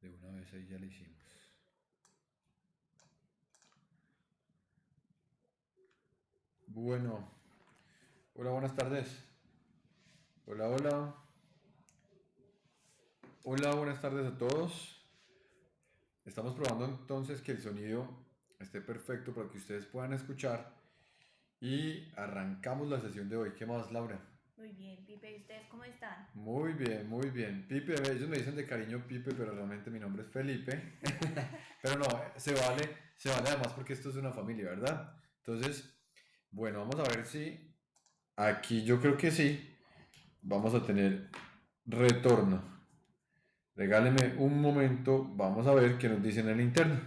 De una vez ahí ya lo hicimos. Bueno, hola, buenas tardes. Hola, hola. Hola, buenas tardes a todos. Estamos probando entonces que el sonido esté perfecto para que ustedes puedan escuchar y arrancamos la sesión de hoy. ¿Qué más, Laura? Muy bien, Pipe, ¿y ustedes cómo están? Muy bien, muy bien. Pipe, ellos me dicen de cariño Pipe, pero realmente mi nombre es Felipe. pero no, se vale, se vale además porque esto es una familia, ¿verdad? Entonces, bueno, vamos a ver si aquí yo creo que sí vamos a tener retorno. Regáleme un momento, vamos a ver qué nos dicen en el interno.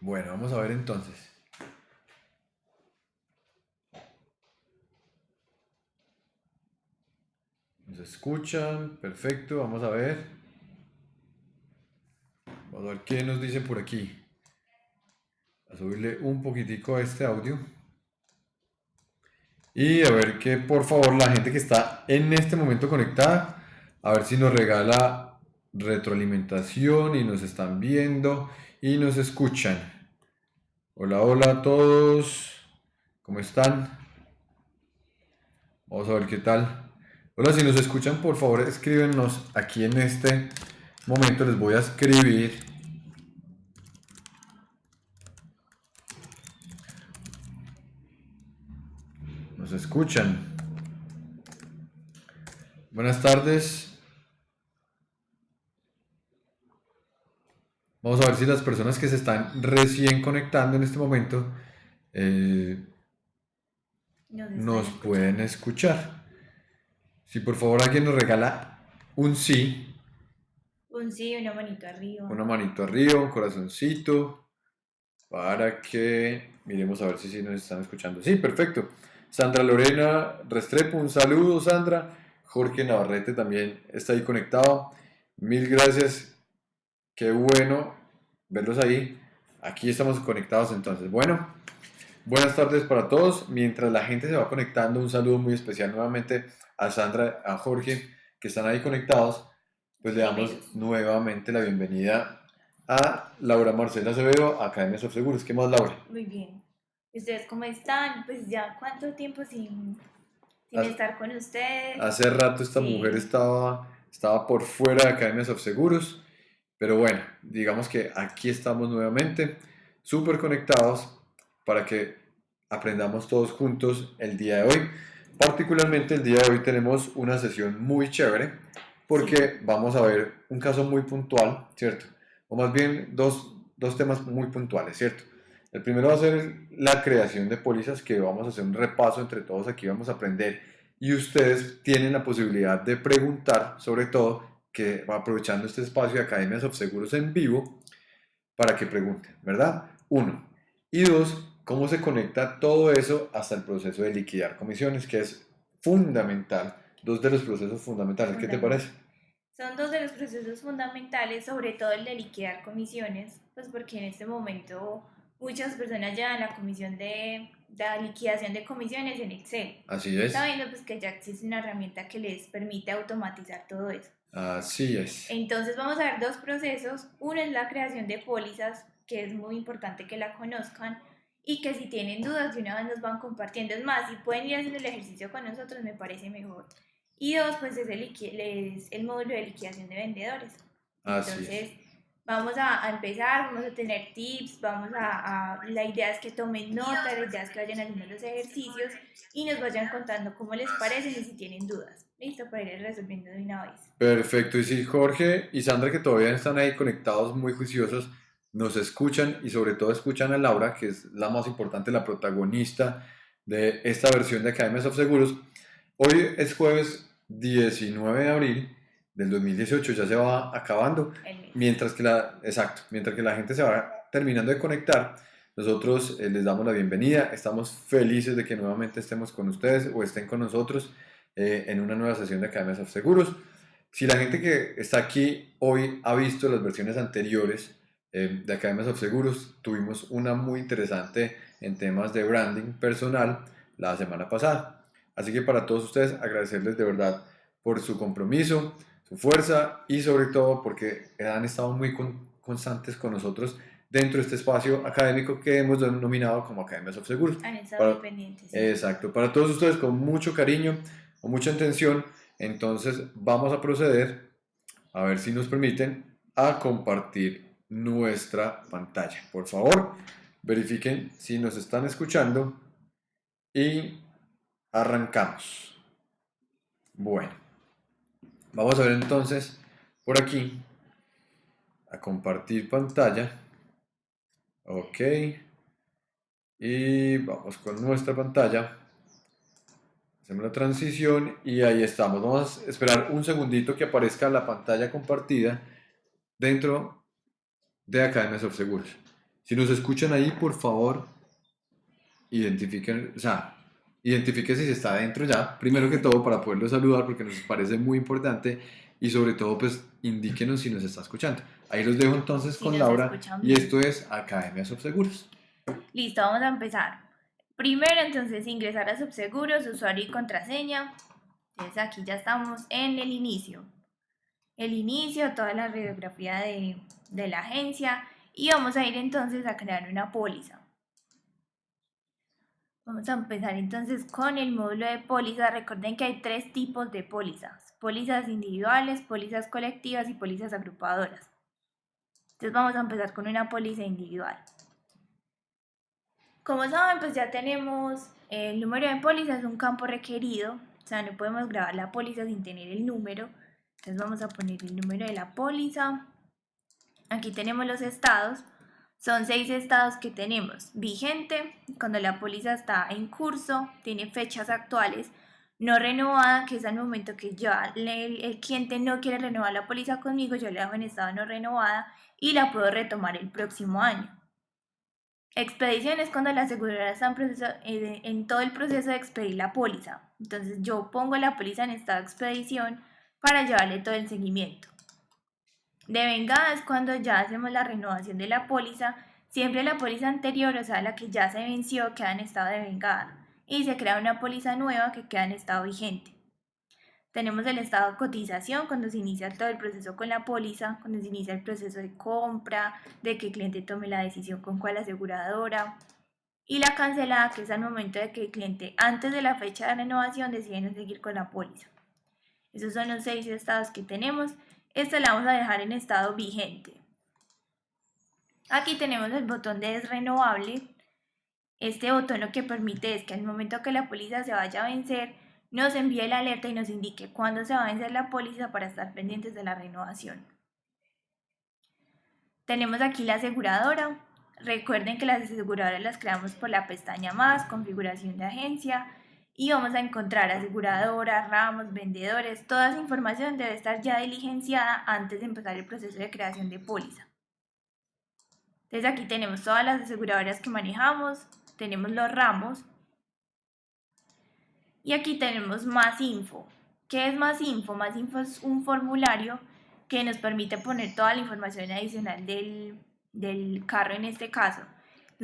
Bueno, vamos a ver entonces. Nos escuchan, perfecto, vamos a ver. Vamos a ver qué nos dicen por aquí. A subirle un poquitico a este audio. Y a ver que por favor la gente que está en este momento conectada, a ver si nos regala retroalimentación y nos están viendo y nos escuchan. Hola, hola a todos. ¿Cómo están? Vamos a ver qué tal. Hola, si nos escuchan, por favor, escríbenos aquí en este momento. Les voy a escribir. Nos escuchan. Buenas tardes. Vamos a ver si las personas que se están recién conectando en este momento eh, nos pueden escuchar. Si por favor alguien nos regala un sí. Un sí, una manito arriba. Una manito arriba, un corazoncito. Para que miremos a ver si sí nos están escuchando. Sí, perfecto. Sandra Lorena Restrepo, un saludo, Sandra. Jorge Navarrete también está ahí conectado. Mil gracias. Qué bueno verlos ahí. Aquí estamos conectados entonces. Bueno, buenas tardes para todos. Mientras la gente se va conectando, un saludo muy especial nuevamente a Sandra, a Jorge, que están ahí conectados, pues le damos nuevamente la bienvenida a Laura Marcela Acevedo, Academia of Seguros. ¿Qué más, Laura? Muy bien. ¿Ustedes cómo están? Pues ya, ¿cuánto tiempo sin, sin estar con ustedes? Hace rato esta mujer estaba, estaba por fuera de Academias of Seguros, pero bueno, digamos que aquí estamos nuevamente, súper conectados para que aprendamos todos juntos el día de hoy. Particularmente el día de hoy tenemos una sesión muy chévere porque vamos a ver un caso muy puntual, ¿cierto? O más bien dos, dos temas muy puntuales, ¿cierto? El primero va a ser la creación de pólizas que vamos a hacer un repaso entre todos aquí, vamos a aprender y ustedes tienen la posibilidad de preguntar, sobre todo, que aprovechando este espacio de Academias of Seguros en vivo, para que pregunten, ¿verdad? Uno. Y dos, cómo se conecta todo eso hasta el proceso de liquidar comisiones, que es fundamental, dos de los procesos fundamentales. ¿Qué te parece? Son dos de los procesos fundamentales, sobre todo el de liquidar comisiones, pues porque en este momento muchas personas llevan la comisión de, la liquidación de comisiones en Excel. Así es. Sabiendo pues que ya existe una herramienta que les permite automatizar todo eso. Así es. Entonces vamos a ver dos procesos. Uno es la creación de pólizas, que es muy importante que la conozcan y que si tienen dudas de una vez nos van compartiendo. Es más, si pueden ir haciendo el ejercicio con nosotros me parece mejor. Y dos, pues es el, es el módulo de liquidación de vendedores. Entonces, vamos a, empezar, vamos a tener tips, vamos a, La idea es que tomen nota, la idea es que vayan haciendo los ejercicios y nos vayan contando cómo les parece y si tienen dudas. Listo, para ir resolviendo de una vez. Perfecto, y si Jorge y Sandra que todavía están ahí conectados, muy juiciosos, nos escuchan y sobre todo escuchan a Laura, que es la más importante, la protagonista de esta versión de Academias of Seguros. Hoy es jueves 19 de abril del 2018, ya se va acabando, mientras que la, exacto, mientras que la gente se va terminando de conectar, nosotros eh, les damos la bienvenida, estamos felices de que nuevamente estemos con ustedes o estén con nosotros eh, en una nueva sesión de Academias of Seguros. Si la gente que está aquí hoy ha visto las versiones anteriores, eh, de Academias of Seguros. Tuvimos una muy interesante en temas de branding personal la semana pasada. Así que para todos ustedes agradecerles de verdad por su compromiso, su fuerza y sobre todo porque han estado muy constantes con nosotros dentro de este espacio académico que hemos denominado como Academias of Seguros. Han estado pendientes. Exacto, para todos ustedes con mucho cariño, con mucha intención, entonces vamos a proceder, a ver si nos permiten, a compartir nuestra pantalla. Por favor, verifiquen si nos están escuchando y arrancamos. Bueno, vamos a ver entonces por aquí a compartir pantalla. Ok. Y vamos con nuestra pantalla. Hacemos la transición y ahí estamos. Vamos a esperar un segundito que aparezca la pantalla compartida dentro de Academia of Seguros. Si nos escuchan ahí, por favor, identifiquen, o sea, identifiquen si está dentro ya, primero que todo para poderlo saludar porque nos parece muy importante y sobre todo pues indíquenos si nos está escuchando. Ahí los dejo entonces con Laura y esto es Academia Subseguros. Listo, vamos a empezar. Primero entonces ingresar a Subseguros, usuario y contraseña. Entonces aquí ya estamos en el inicio. El inicio, toda la radiografía de, de la agencia y vamos a ir entonces a crear una póliza. Vamos a empezar entonces con el módulo de póliza. Recuerden que hay tres tipos de pólizas. Pólizas individuales, pólizas colectivas y pólizas agrupadoras. Entonces vamos a empezar con una póliza individual. Como saben, pues ya tenemos el número de póliza, es un campo requerido. O sea, no podemos grabar la póliza sin tener el número. Entonces vamos a poner el número de la póliza. Aquí tenemos los estados. Son seis estados que tenemos. Vigente, cuando la póliza está en curso, tiene fechas actuales. No renovada, que es al momento que ya el, cliente no quiere renovar la póliza conmigo, yo le hago en estado no renovada y la puedo retomar el próximo año. Expedición es cuando la aseguradora está en, eh, en todo el proceso de expedir la póliza. Entonces yo pongo la póliza en estado de expedición para llevarle todo el seguimiento. Devengada es cuando ya hacemos la renovación de la póliza, siempre la póliza anterior, o sea, la que ya se venció, queda en estado de vengada y se crea una póliza nueva que queda en estado vigente. Tenemos el estado de cotización cuando se inicia todo el proceso con la póliza, cuando se inicia el proceso de compra, de que el cliente tome la decisión con cuál aseguradora. Y la cancelada, que es al momento de que el cliente antes de la fecha de renovación decide no seguir con la póliza. Esos son los seis estados que tenemos. Esta la vamos a dejar en estado vigente. Aquí tenemos el botón de desrenovable. Este botón lo que permite es que al momento que la póliza se vaya a vencer, nos envíe la alerta y nos indique cuándo se va a vencer la póliza para estar pendientes de la renovación. Tenemos aquí la aseguradora. Recuerden que las aseguradoras las creamos por la pestaña más, configuración de agencia, y vamos a encontrar aseguradoras, ramos, vendedores, toda esa información debe estar ya diligenciada antes de empezar el proceso de creación de póliza. Entonces aquí tenemos todas las aseguradoras que manejamos, tenemos los ramos y aquí tenemos más info. ¿Qué es más info? Más info es un formulario que nos permite poner toda la información adicional del, del carro en este caso.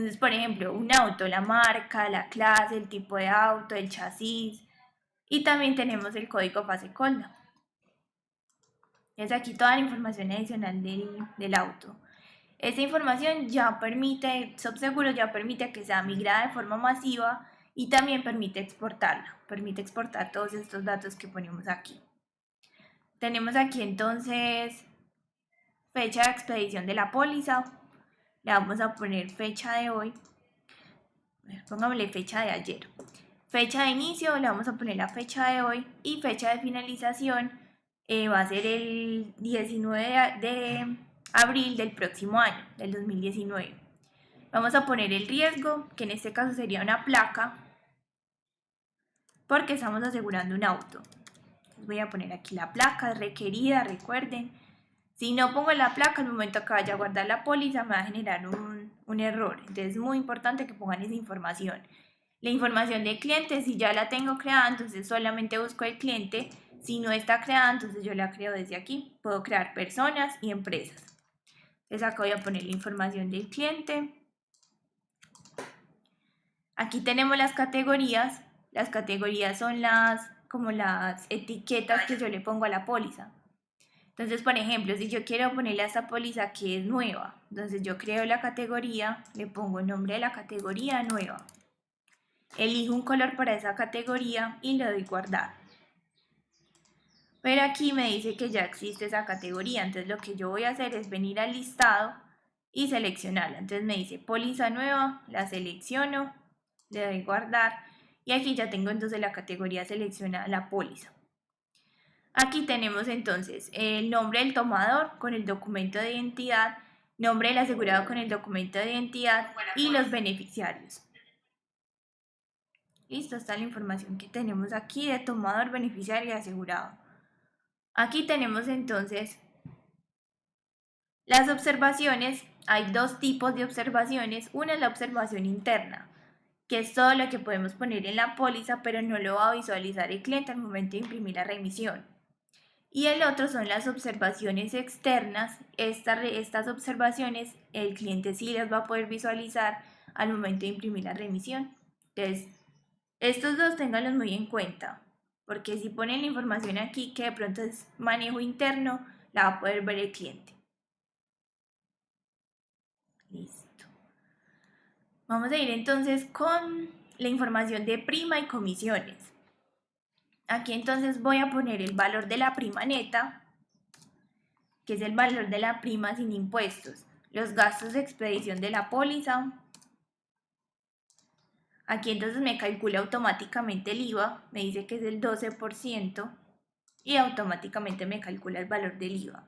Entonces, por ejemplo, un auto, la marca, la clase, el tipo de auto, el chasis. Y también tenemos el código fase colda. Es aquí toda la información adicional del, auto. Esta información ya permite, SubSeguro ya permite que sea migrada de forma masiva y también permite exportarla. Permite exportar todos estos datos que ponemos aquí. Tenemos aquí entonces fecha de expedición de la póliza, le vamos a poner fecha de hoy, pongámosle fecha de ayer. Fecha de inicio, le vamos a poner la fecha de hoy y fecha de finalización eh, va a ser el 19 de abril del próximo año, del 2019. Vamos a poner el riesgo, que en este caso sería una placa, porque estamos asegurando un auto. voy a poner aquí la placa requerida, recuerden, si no pongo la placa, al momento que vaya a guardar la póliza me va a generar un, un error. Entonces es muy importante que pongan esa información. La información del cliente, si ya la tengo creada, entonces solamente busco el cliente. Si no está creada, entonces yo la creo desde aquí. Puedo crear personas y empresas. Entonces acá voy a poner la información del cliente. Aquí tenemos las categorías. Las categorías son las como las etiquetas que yo le pongo a la póliza. Entonces, por ejemplo, si yo quiero ponerle a esta póliza que es nueva, entonces yo creo la categoría, le pongo el nombre de la categoría nueva. Elijo un color para esa categoría y le doy guardar. Pero aquí me dice que ya existe esa categoría, entonces lo que yo voy a hacer es venir al listado y seleccionarla. Entonces me dice póliza nueva, la selecciono, le doy guardar y aquí ya tengo entonces la categoría seleccionada, la póliza. Aquí tenemos entonces el nombre del tomador con el documento de identidad, nombre del asegurado con el documento de identidad y los beneficiarios. Listo, está la información que tenemos aquí de tomador, beneficiario y asegurado. Aquí tenemos entonces las observaciones. Hay dos tipos de observaciones. Una es la observación interna, que es todo lo que podemos poner en la póliza, pero no lo va a visualizar el cliente al momento de imprimir la remisión. Y el otro son las observaciones externas. estas observaciones el cliente sí las va a poder visualizar al momento de imprimir la remisión. Entonces, estos dos ténganlos muy en cuenta, porque si ponen la información aquí que de pronto es manejo interno, la va a poder ver el cliente. Listo. Vamos a ir entonces con la información de prima y comisiones. Aquí entonces voy a poner el valor de la prima neta, que es el valor de la prima sin impuestos, los gastos de expedición de la póliza. Aquí entonces me calcula automáticamente el IVA, me dice que es el 12% y automáticamente me calcula el valor del IVA.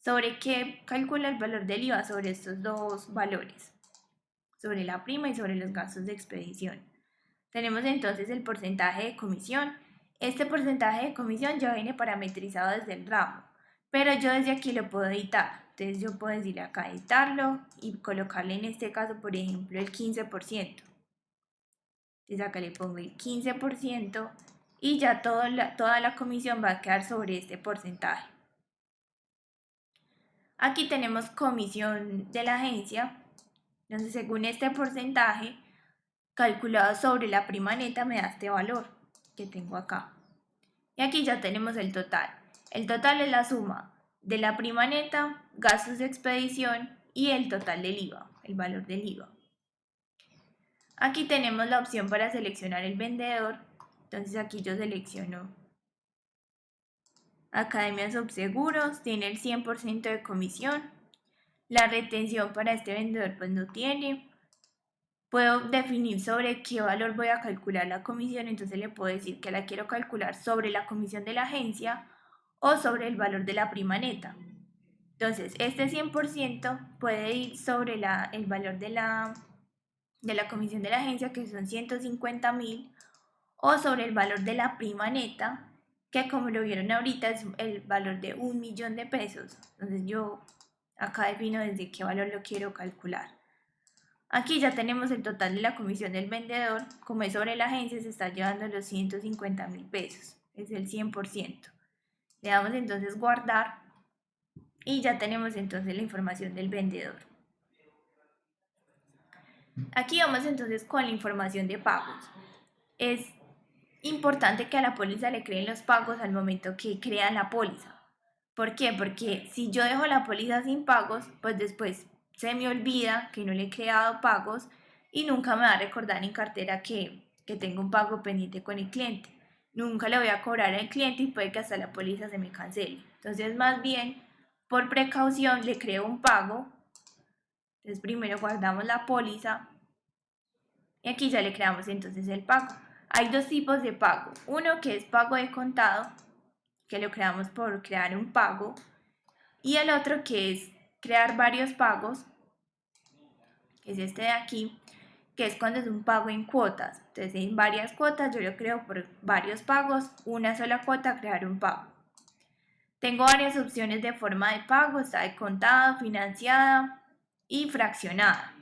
¿Sobre qué calcula el valor del IVA? Sobre estos dos valores, sobre la prima y sobre los gastos de expedición. Tenemos entonces el porcentaje de comisión, este porcentaje de comisión ya viene parametrizado desde el ramo, pero yo desde aquí lo puedo editar. Entonces yo puedo decirle acá editarlo y colocarle en este caso, por ejemplo, el 15%. Entonces acá le pongo el 15% y ya toda la, toda la comisión va a quedar sobre este porcentaje. Aquí tenemos comisión de la agencia. Entonces según este porcentaje calculado sobre la prima neta me da este valor que tengo acá. Y aquí ya tenemos el total. El total es la suma de la prima neta, gastos de expedición y el total del IVA, el valor del IVA. Aquí tenemos la opción para seleccionar el vendedor. Entonces aquí yo selecciono Academia Subseguros, tiene el 100% de comisión. La retención para este vendedor pues no tiene puedo definir sobre qué valor voy a calcular la comisión, entonces le puedo decir que la quiero calcular sobre la comisión de la agencia o sobre el valor de la prima neta. Entonces, este 100% puede ir sobre la, el valor de la, de la comisión de la agencia, que son 150 mil, o sobre el valor de la prima neta, que como lo vieron ahorita es el valor de un millón de pesos. Entonces yo acá defino desde qué valor lo quiero calcular. Aquí ya tenemos el total de la comisión del vendedor. Como es sobre la agencia, se está llevando los 150 mil pesos. Es el 100%. Le damos entonces guardar y ya tenemos entonces la información del vendedor. Aquí vamos entonces con la información de pagos. Es importante que a la póliza le creen los pagos al momento que crean la póliza. ¿Por qué? Porque si yo dejo la póliza sin pagos, pues después se me olvida que no le he creado pagos y nunca me va a recordar en cartera que, que tengo un pago pendiente con el cliente. Nunca le voy a cobrar al cliente y puede que hasta la póliza se me cancele. Entonces, más bien, por precaución, le creo un pago. Entonces, primero guardamos la póliza y aquí ya le creamos entonces el pago. Hay dos tipos de pago. Uno que es pago de contado, que lo creamos por crear un pago. Y el otro que es crear varios pagos es este de aquí, que es cuando es un pago en cuotas. Entonces, en varias cuotas, yo lo creo por varios pagos, una sola cuota, crear un pago. Tengo varias opciones de forma de pago, está de contado, financiada y fraccionada.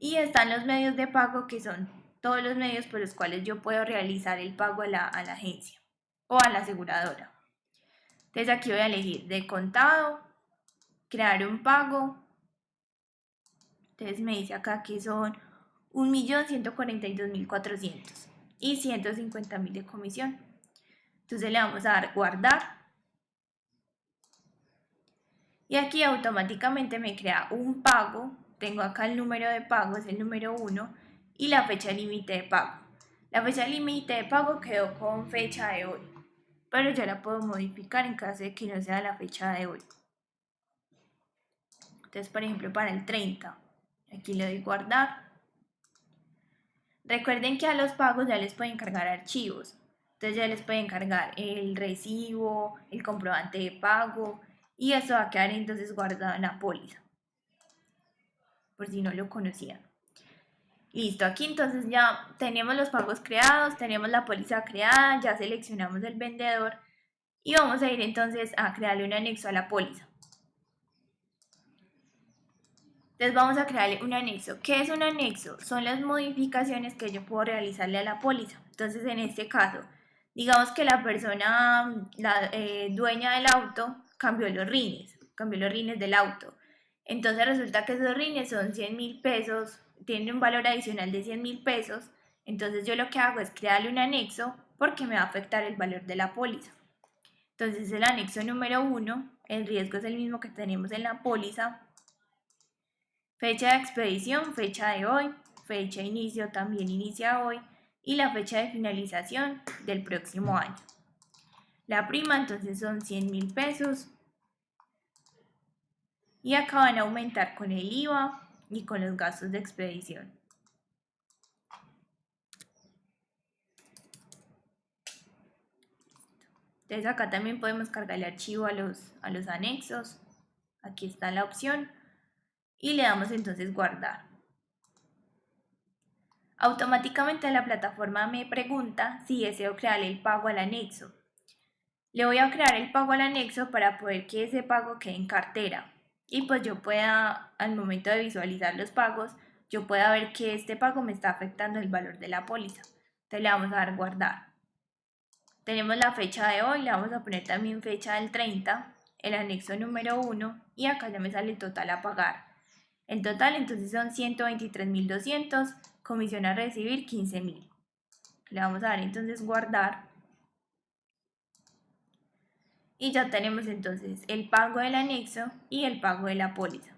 Y están los medios de pago, que son todos los medios por los cuales yo puedo realizar el pago a la, a la agencia o a la aseguradora. Entonces aquí voy a elegir de contado, crear un pago, entonces me dice acá que son 1.142.400 y 150.000 de comisión. Entonces le vamos a dar guardar. Y aquí automáticamente me crea un pago. Tengo acá el número de pago, es el número 1, y la fecha límite de pago. La fecha límite de pago quedó con fecha de hoy, pero yo la puedo modificar en caso de que no sea la fecha de hoy. Entonces, por ejemplo, para el 30, aquí le doy guardar. Recuerden que a los pagos ya les pueden cargar archivos. Entonces ya les pueden cargar el recibo, el comprobante de pago y eso va a quedar entonces guardado en la póliza. Por si no lo conocían. Listo, aquí entonces ya tenemos los pagos creados, tenemos la póliza creada, ya seleccionamos el vendedor y vamos a ir entonces a crearle un anexo a la póliza. Entonces vamos a crearle un anexo. ¿Qué es un anexo? Son las modificaciones que yo puedo realizarle a la póliza. Entonces en este caso, digamos que la persona, la eh, dueña del auto, cambió los rines, cambió los rines del auto. Entonces resulta que esos rines son 100 mil pesos, tienen un valor adicional de 100 mil pesos. Entonces yo lo que hago es crearle un anexo porque me va a afectar el valor de la póliza. Entonces el anexo número 1, el riesgo es el mismo que tenemos en la póliza, Fecha de expedición, fecha de hoy, fecha de inicio también inicia hoy y la fecha de finalización del próximo año. La prima entonces son 100 mil pesos y acá van a aumentar con el IVA y con los gastos de expedición. Entonces acá también podemos cargar el archivo a los, a los anexos. Aquí está la opción y le damos entonces guardar. Automáticamente la plataforma me pregunta si deseo crear el pago al anexo. Le voy a crear el pago al anexo para poder que ese pago quede en cartera y pues yo pueda, al momento de visualizar los pagos, yo pueda ver que este pago me está afectando el valor de la póliza. Entonces le vamos a dar guardar. Tenemos la fecha de hoy, le vamos a poner también fecha del 30, el anexo número 1 y acá ya me sale el total a pagar. En total, entonces son 123.200, comisión a recibir 15.000. Le vamos a dar entonces guardar. Y ya tenemos entonces el pago del anexo y el pago de la póliza.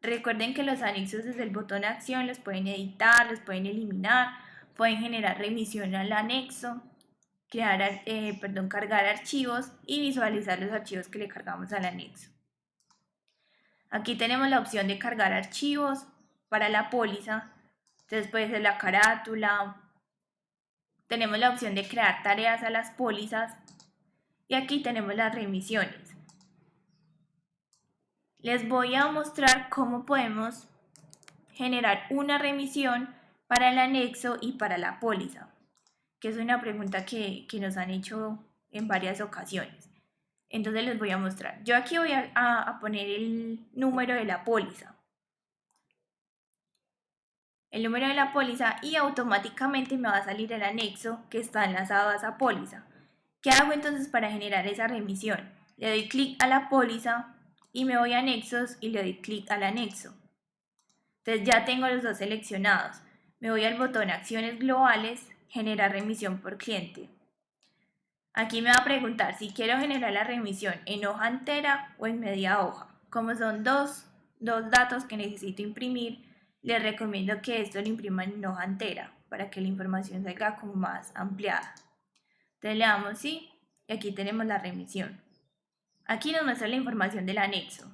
Recuerden que los anexos desde el botón acción los pueden editar, los pueden eliminar, pueden generar remisión al anexo, crear, eh, perdón, cargar archivos y visualizar los archivos que le cargamos al anexo. Aquí tenemos la opción de cargar archivos para la póliza. Puede ser la carátula. Tenemos la opción de crear tareas a las pólizas. Y aquí tenemos las remisiones. Les voy a mostrar cómo podemos generar una remisión para el anexo y para la póliza, que es una pregunta que, que nos han hecho en varias ocasiones. Entonces les voy a mostrar. Yo aquí voy a, poner el número de la póliza. El número de la póliza y automáticamente me va a salir el anexo que está enlazado a esa póliza. ¿Qué hago entonces para generar esa remisión? Le doy clic a la póliza y me voy a anexos y le doy clic al anexo. Entonces ya tengo los dos seleccionados. Me voy al botón acciones globales, generar remisión por cliente. Aquí me va a preguntar si quiero generar la remisión en hoja entera o en media hoja. Como son dos, datos que necesito imprimir, les recomiendo que esto lo impriman en hoja entera para que la información salga como más ampliada. Entonces le damos sí y aquí tenemos la remisión. Aquí nos muestra la información del anexo.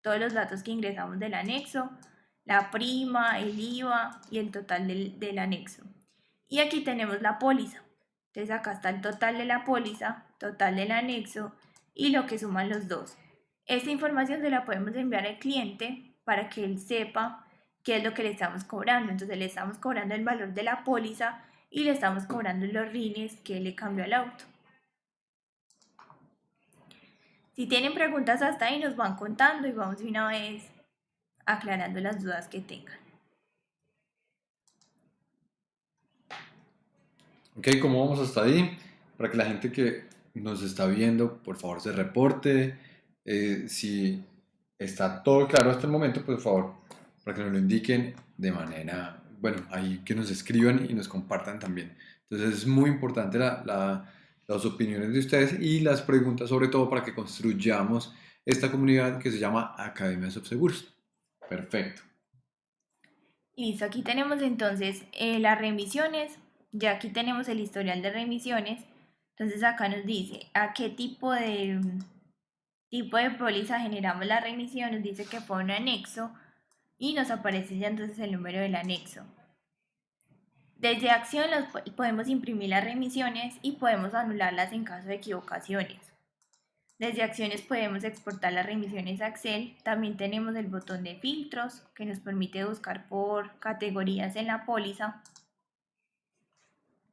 Todos los datos que ingresamos del anexo, la prima, el IVA y el total del, del anexo. Y aquí tenemos la póliza. Entonces acá está el total de la póliza, total del anexo y lo que suman los dos. Esta información se la podemos enviar al cliente para que él sepa qué es lo que le estamos cobrando. Entonces le estamos cobrando el valor de la póliza y le estamos cobrando los rines que le cambió al auto. Si tienen preguntas hasta ahí nos van contando y vamos de una vez aclarando las dudas que tengan. Ok, ¿cómo vamos hasta ahí? Para que la gente que nos está viendo, por favor, se reporte. Eh, si está todo claro hasta el momento, pues, por favor, para que nos lo indiquen de manera, bueno, ahí que nos escriban y nos compartan también. Entonces es muy importante la, las opiniones de ustedes y las preguntas, sobre todo para que construyamos esta comunidad que se llama Academia Subseguros. Perfecto. Listo, aquí tenemos entonces eh, las remisiones, ya aquí tenemos el historial de remisiones, entonces acá nos dice a qué tipo de tipo de póliza generamos la remisión, nos dice que fue un anexo y nos aparece ya entonces el número del anexo. Desde acción podemos imprimir las remisiones y podemos anularlas en caso de equivocaciones. Desde acciones podemos exportar las remisiones a Excel. También tenemos el botón de filtros que nos permite buscar por categorías en la póliza.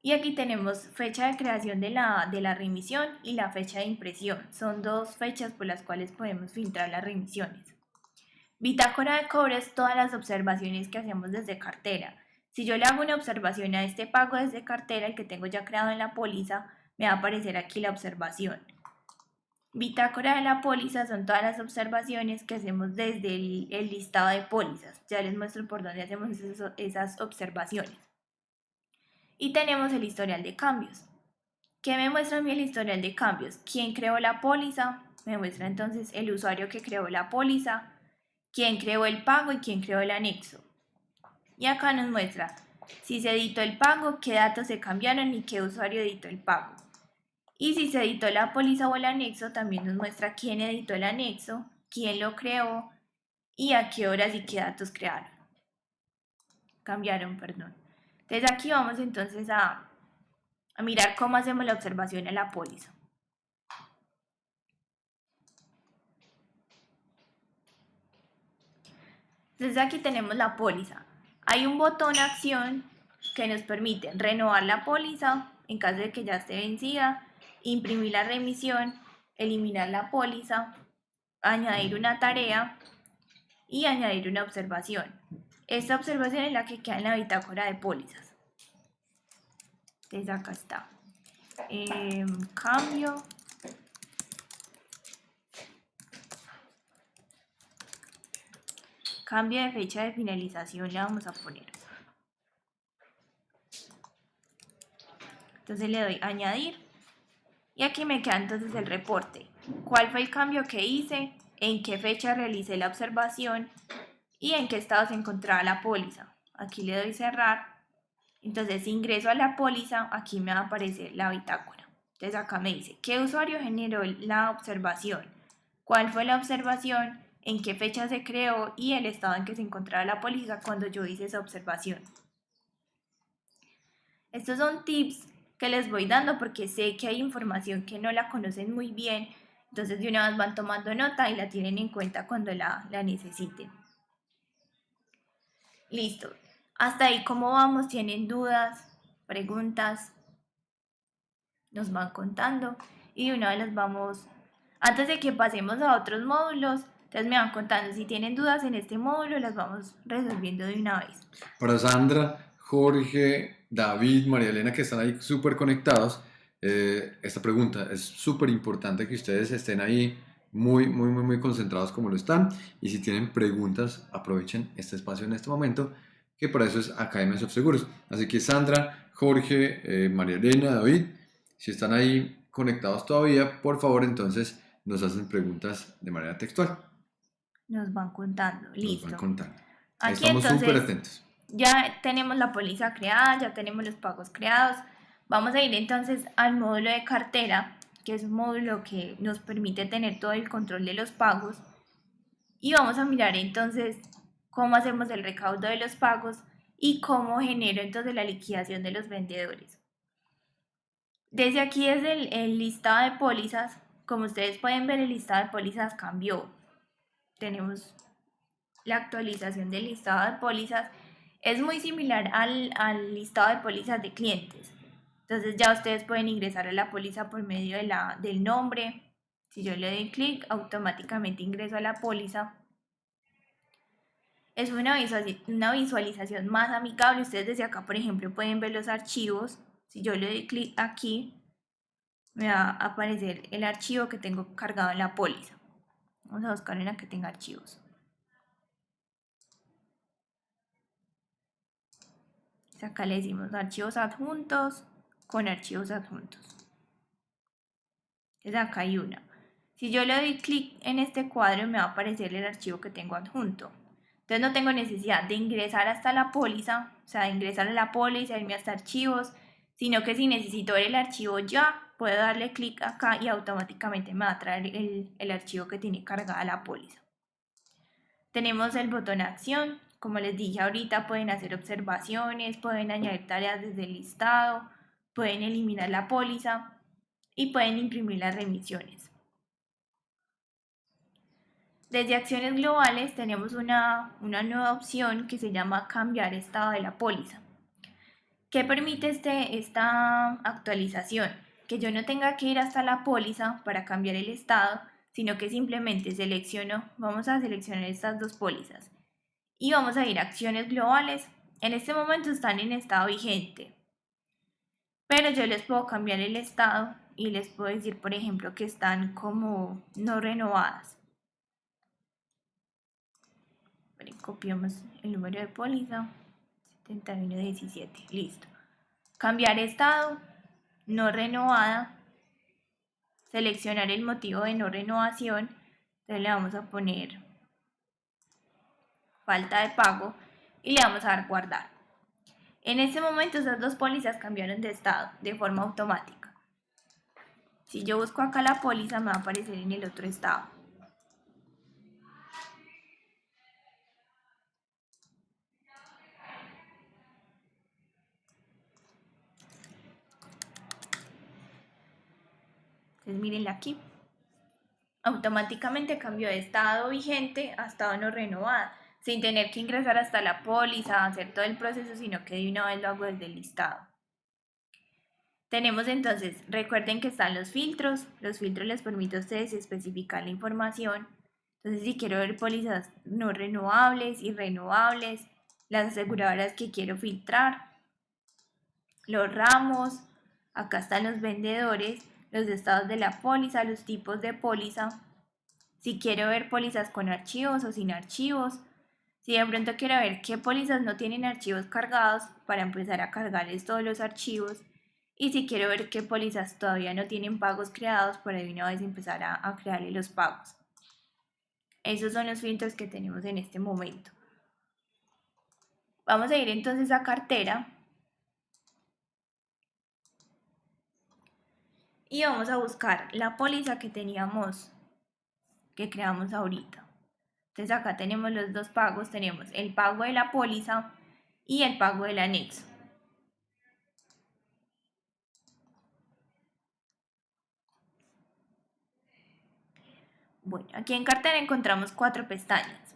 Y aquí tenemos fecha de creación de la, de la remisión y la fecha de impresión. Son dos fechas por las cuales podemos filtrar las remisiones. Bitácora de cobres todas las observaciones que hacemos desde cartera. Si yo le hago una observación a este pago desde cartera, el que tengo ya creado en la póliza, me va a aparecer aquí la observación. Bitácora de la póliza son todas las observaciones que hacemos desde el, listado de pólizas. Ya les muestro por dónde hacemos esas observaciones. Y tenemos el historial de cambios. ¿Qué me muestra a mí el historial de cambios? ¿Quién creó la póliza? Me muestra entonces el usuario que creó la póliza, quién creó el pago y quién creó el anexo. Y acá nos muestra si se editó el pago, qué datos se cambiaron y qué usuario editó el pago. Y si se editó la póliza o el anexo, también nos muestra quién editó el anexo, quién lo creó y a qué horas y qué datos crearon. Cambiaron, perdón. Entonces aquí vamos entonces a, mirar cómo hacemos la observación en la póliza. Entonces aquí tenemos la póliza. Hay un botón acción que nos permite renovar la póliza en caso de que ya esté vencida, imprimir la remisión, eliminar la póliza, añadir una tarea y añadir una observación. Esta observación es la que queda en la bitácora de pólizas. Entonces acá está. Em, cambio cambio de fecha de finalización le vamos a poner. Entonces le doy añadir y aquí me queda entonces el reporte. ¿Cuál fue el cambio que hice? ¿En qué fecha realicé la observación? ¿Y en qué estado se encontraba la póliza? Aquí le doy cerrar. Entonces si ingreso a la póliza, aquí me va a aparecer la bitácora. Entonces acá me dice, ¿qué usuario generó la observación? ¿Cuál fue la observación? en qué fecha se creó y el estado en que se encontraba la póliza cuando yo hice esa observación. Estos son tips que les voy dando porque sé que hay información que no la conocen muy bien, entonces de una vez van tomando nota y la tienen en cuenta cuando la, la necesiten. Listo. Hasta ahí, ¿cómo vamos? ¿Tienen dudas? ¿Preguntas? Nos van contando y de una vez las vamos, antes de que pasemos a otros módulos, entonces me van contando, si tienen dudas en este módulo, las vamos resolviendo de una vez. Para Sandra, Jorge, David, María Elena, que están ahí súper conectados, eh, esta pregunta es súper importante que ustedes estén ahí muy, muy, muy, muy concentrados como lo están. Y si tienen preguntas, aprovechen este espacio en este momento, que para eso es Academia Seguros. Así que Sandra, Jorge, eh, María Elena, David, si están ahí conectados todavía, por favor entonces nos hacen preguntas de manera textual nos van contando. Listo. Nos van contando. Aquí Estamos súper atentos. Ya tenemos la póliza creada, ya tenemos los pagos creados. Vamos a ir entonces al módulo de cartera, que es un módulo que nos permite tener todo el control de los pagos. Y vamos a mirar entonces cómo hacemos el recaudo de los pagos y cómo genero entonces la liquidación de los vendedores. Desde aquí es el, listado de pólizas. Como ustedes pueden ver, el listado de pólizas cambió tenemos la actualización del listado de pólizas, es muy similar al, al, listado de pólizas de clientes. Entonces ya ustedes pueden ingresar a la póliza por medio de la, del nombre. Si yo le doy clic, automáticamente ingreso a la póliza. Es una, una visualización más amigable. Ustedes desde acá, por ejemplo, pueden ver los archivos. Si yo le doy clic aquí, me va a aparecer el archivo que tengo cargado en la póliza. Vamos a buscar en la que tenga archivos. Acá le decimos archivos adjuntos con archivos adjuntos. Entonces acá hay una. Si yo le doy clic en este cuadro me va a aparecer el archivo que tengo adjunto. Entonces no tengo necesidad de ingresar hasta la póliza, o sea, de ingresar a la póliza, irme hasta archivos, sino que si necesito ver el archivo ya, puedo darle clic acá y automáticamente me va a traer el, el archivo que tiene cargada la póliza. Tenemos el botón acción, como les dije ahorita pueden hacer observaciones, pueden añadir tareas desde el listado, pueden eliminar la póliza y pueden imprimir las remisiones. Desde acciones globales tenemos una, nueva opción que se llama cambiar estado de la póliza. ¿Qué permite este, esta actualización? Que yo no tenga que ir hasta la póliza para cambiar el estado, sino que simplemente selecciono, vamos a seleccionar estas dos pólizas y vamos a ir a acciones globales. En este momento están en estado vigente, pero yo les puedo cambiar el estado y les puedo decir, por ejemplo, que están como no renovadas. Copiamos el número de póliza 7117 listo. Cambiar estado no renovada seleccionar el motivo de no renovación entonces le vamos a poner falta de pago y le vamos a dar guardar en este momento esas dos pólizas cambiaron de estado de forma automática. Si yo busco acá la póliza me va a aparecer en el otro estado. Entonces mírenla aquí. Automáticamente cambió de estado vigente a estado no renovada, sin tener que ingresar hasta la póliza, hacer todo el proceso, sino que de una vez lo hago desde el listado. Tenemos entonces, recuerden que están los filtros, los filtros les permiten a ustedes especificar la información. Entonces si quiero ver pólizas no renovables y renovables, las aseguradoras que quiero filtrar, los ramos, acá están los vendedores los estados de la póliza, los tipos de póliza, si quiero ver pólizas con archivos o sin archivos, si de pronto quiero ver qué pólizas no tienen archivos cargados para empezar a cargarles todos los archivos y si quiero ver qué pólizas todavía no tienen pagos creados para de una vez empezar a, a crearle los pagos. Esos son los filtros que tenemos en este momento. Vamos a ir entonces a cartera y vamos a buscar la póliza que teníamos, que creamos ahorita. Entonces acá tenemos los dos pagos, tenemos el pago de la póliza y el pago del anexo. Bueno, aquí en cartera encontramos cuatro pestañas.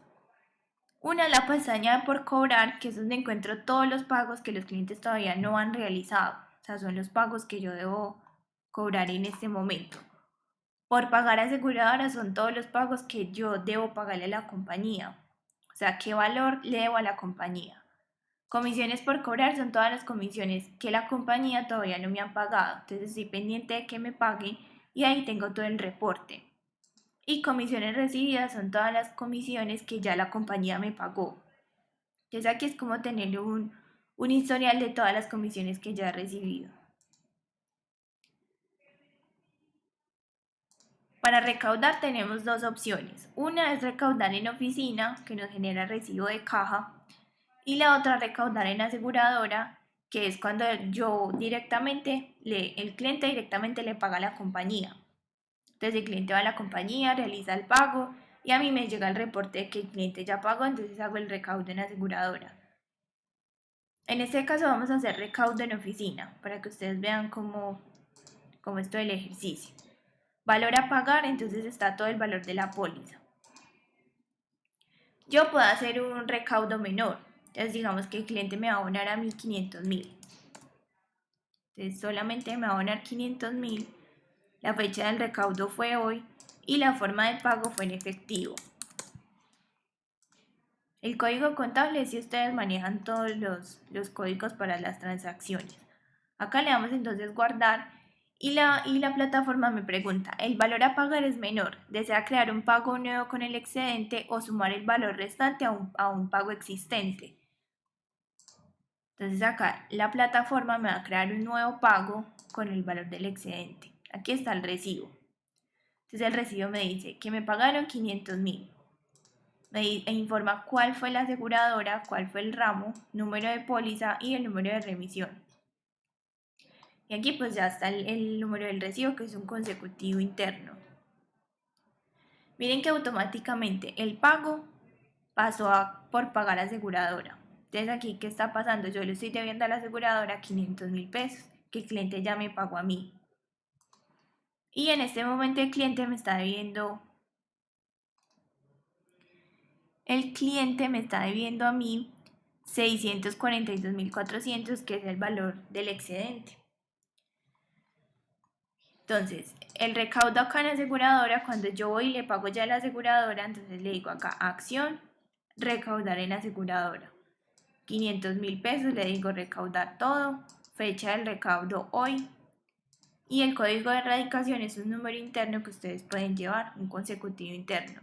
Una es la pestaña de por cobrar, que es donde encuentro todos los pagos que los clientes todavía no han realizado. O sea, son los pagos que yo debo cobrar en este momento. Por pagar aseguradora son todos los pagos que yo debo pagarle a la compañía. O sea, qué valor le debo a la compañía. Comisiones por cobrar son todas las comisiones que la compañía todavía no me han pagado. Entonces estoy pendiente de que me paguen y ahí tengo todo el reporte. Y comisiones recibidas son todas las comisiones que ya la compañía me pagó. Entonces aquí es como tener un, un historial de todas las comisiones que ya he recibido. Para recaudar tenemos dos opciones. Una es recaudar en oficina, que nos genera recibo de caja, y la otra recaudar en aseguradora, que es cuando yo directamente, le, el cliente directamente le paga a la compañía. Entonces el cliente va a la compañía, realiza el pago y a mí me llega el reporte de que el cliente ya pagó, entonces hago el recaudo en aseguradora. En este caso vamos a hacer recaudo en oficina para que ustedes vean cómo, cómo es todo el ejercicio. Valor a pagar, entonces está todo el valor de la póliza. Yo puedo hacer un recaudo menor. Entonces digamos que el cliente me va a abonar a mí 500 mil. Entonces solamente me va a abonar 500 mil. La fecha del recaudo fue hoy y la forma de pago fue en efectivo. El código contable si ustedes manejan todos los, los códigos para las transacciones. Acá le damos entonces guardar y la, y la plataforma me pregunta, ¿el valor a pagar es menor? ¿Desea crear un pago nuevo con el excedente o sumar el valor restante a un, a un pago existente? Entonces acá la plataforma me va a crear un nuevo pago con el valor del excedente. Aquí está el recibo. Entonces el recibo me dice que me pagaron 500 mil. Me informa cuál fue la aseguradora, cuál fue el ramo, número de póliza y el número de remisión. Y aquí pues ya está el, número del recibo que es un consecutivo interno. Miren que automáticamente el pago pasó por pagar aseguradora. Entonces aquí, ¿qué está pasando? Yo le estoy debiendo a la aseguradora 500 mil pesos, que el cliente ya me pagó a mí. Y en este momento el cliente me está debiendo... El cliente me está debiendo a mí 642.400, que es el valor del excedente. Entonces, el recaudo acá en aseguradora, cuando yo voy y le pago ya a la aseguradora, entonces le digo acá, acción, recaudar en aseguradora. 500 mil pesos, le digo recaudar todo, fecha del recaudo hoy. Y el código de erradicación es un número interno que ustedes pueden llevar, un consecutivo interno.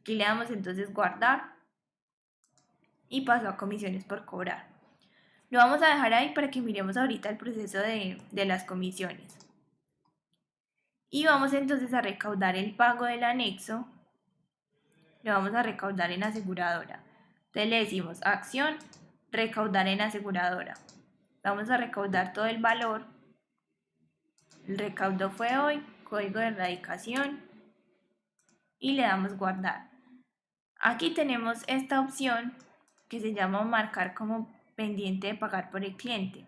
Aquí le damos entonces guardar y paso a comisiones por cobrar. Lo vamos a dejar ahí para que miremos ahorita el proceso de, de las comisiones. Y vamos entonces a recaudar el pago del anexo. Lo vamos a recaudar en aseguradora. Entonces le decimos acción, recaudar en aseguradora. Vamos a recaudar todo el valor. El recaudo fue hoy, código de erradicación y le damos guardar. Aquí tenemos esta opción que se llama marcar como pendiente de pagar por el cliente.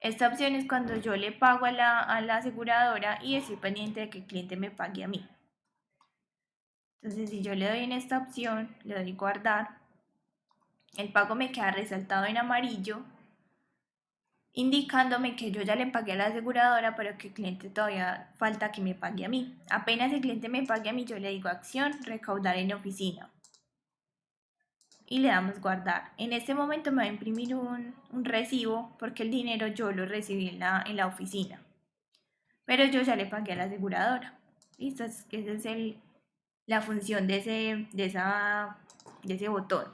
Esta opción es cuando yo le pago a la, aseguradora y estoy pendiente de que el cliente me pague a mí. Entonces, si yo le doy en esta opción, le doy guardar, el pago me queda resaltado en amarillo, indicándome que yo ya le pagué a la aseguradora, pero que el cliente todavía falta que me pague a mí. Apenas el cliente me pague a mí, yo le digo acción, recaudar en oficina y le damos guardar. En este momento me va a imprimir un, recibo porque el dinero yo lo recibí en la, en la oficina. Pero yo ya le pagué a la aseguradora. Listo, esa es el, la función de ese, de, esa, de ese botón.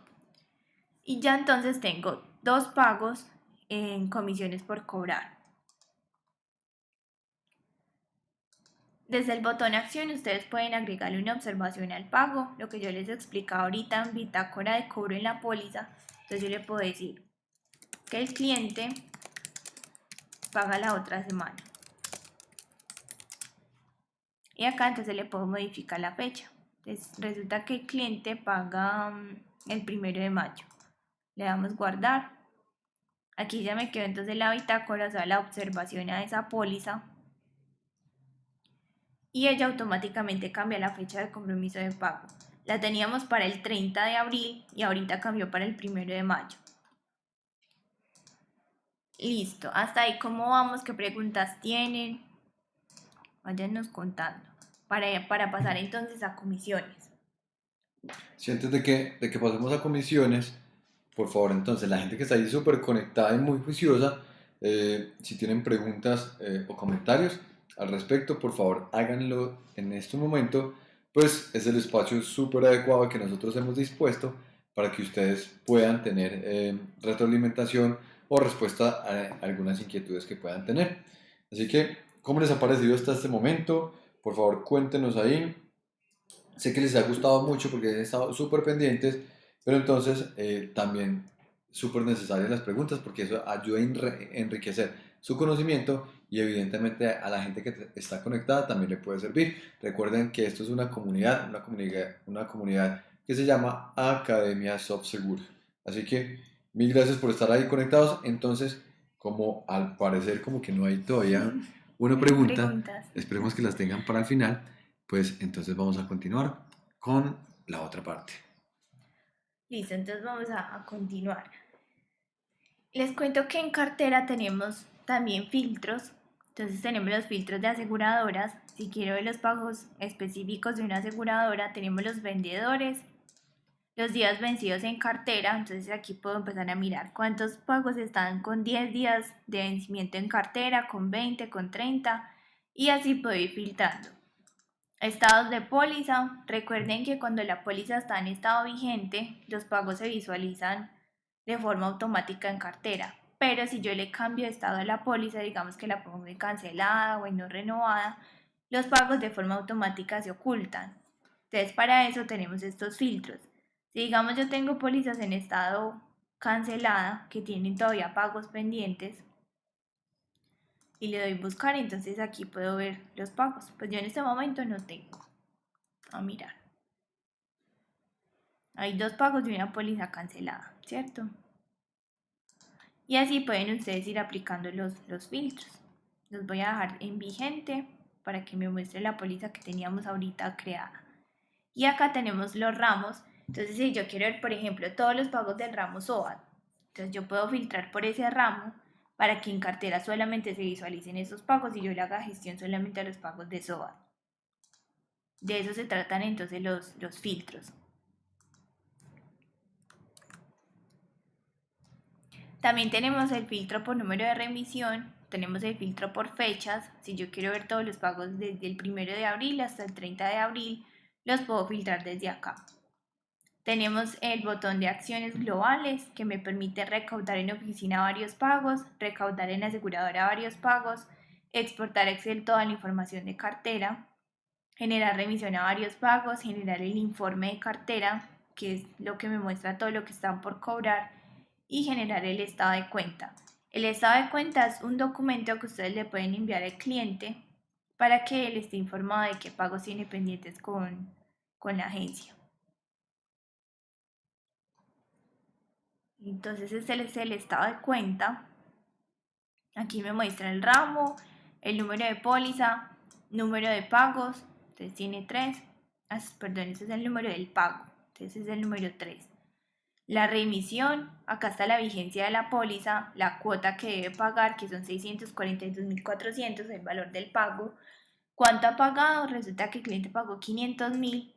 Y ya entonces tengo dos pagos en comisiones por cobrar. Desde el botón acción ustedes pueden agregarle una observación al pago, lo que yo les explicado ahorita en bitácora de cobro en la póliza. Entonces yo le puedo decir que el cliente paga la otra semana. Y acá entonces le puedo modificar la fecha. Entonces resulta que el cliente paga mm, el primero de mayo. Le damos guardar. Aquí ya me quedó entonces la bitácora, o sea, la observación a esa póliza y ella automáticamente cambia la fecha de compromiso de pago. La teníamos para el 30 de abril y ahorita cambió para el 1 de mayo. Listo, hasta ahí cómo vamos, qué preguntas tienen, váyanos contando para, para pasar entonces a comisiones. Si antes de que, de que pasemos a comisiones, por favor, entonces la gente que está ahí súper conectada y muy juiciosa, eh, si tienen preguntas eh, o comentarios, al respecto, por favor háganlo en este momento, pues es el espacio súper adecuado que nosotros hemos dispuesto para que ustedes puedan tener eh, retroalimentación o respuesta a algunas inquietudes que puedan tener. Así que, ¿cómo les ha parecido hasta este momento? Por favor, cuéntenos ahí. Sé que les ha gustado mucho porque han estado súper pendientes, pero entonces eh, también súper necesarias las preguntas porque eso ayuda a enriquecer su conocimiento y evidentemente a la gente que está conectada también le puede servir. Recuerden que esto es una comunidad, una comunidad, una comunidad que se llama Academia Softsegur. Así que mil gracias por estar ahí conectados. Entonces, como al parecer como que no hay todavía una pregunta, esperemos que las tengan para el final, pues entonces vamos a continuar con la otra parte. Listo, entonces vamos a, a continuar. Les cuento que en cartera tenemos también filtros entonces tenemos los filtros de aseguradoras. Si quiero ver los pagos específicos de una aseguradora, tenemos los vendedores, los días vencidos en cartera. Entonces aquí puedo empezar a mirar cuántos pagos están con 10 días de vencimiento en cartera, con 20, con 30 y así puedo ir filtrando. Estados de póliza. Recuerden que cuando la póliza está en estado vigente, los pagos se visualizan de forma automática en cartera pero si yo le cambio de estado a la póliza, digamos que la pongo en cancelada o en no renovada, los pagos de forma automática se ocultan. Entonces para eso tenemos estos filtros. Si digamos yo tengo pólizas en estado cancelada que tienen todavía pagos pendientes y le doy buscar, entonces aquí puedo ver los pagos. Pues yo en este momento no tengo. A mirar. Hay dos pagos de una póliza cancelada, ¿cierto? Y así pueden ustedes ir aplicando los, los filtros. Los voy a dejar en vigente para que me muestre la póliza que teníamos ahorita creada. Y acá tenemos los ramos. Entonces, si yo quiero ver, por ejemplo, todos los pagos del ramo SOAT, entonces yo puedo filtrar por ese ramo para que en cartera solamente se visualicen esos pagos y yo le haga gestión solamente a los pagos de SOAT. De eso se tratan entonces los, los filtros. También tenemos el filtro por número de remisión, tenemos el filtro por fechas, si yo quiero ver todos los pagos desde el 1 de abril hasta el 30 de abril, los puedo filtrar desde acá. Tenemos el botón de acciones globales que me permite recaudar en oficina varios pagos, recaudar en aseguradora varios pagos, exportar Excel toda la información de cartera, generar remisión a varios pagos, generar el informe de cartera, que es lo que me muestra todo lo que están por cobrar, y generar el estado de cuenta. El estado de cuenta es un documento que ustedes le pueden enviar al cliente para que él esté informado de qué pagos tiene pendientes con, con la agencia. Entonces este es el estado de cuenta. Aquí me muestra el ramo, el número de póliza, número de pagos. Entonces tiene tres. Ah, perdón, ese es el número del pago. Entonces es el número 3. La remisión, acá está la vigencia de la póliza, la cuota que debe pagar, que son 642.400, el valor del pago. ¿Cuánto ha pagado? Resulta que el cliente pagó 500.000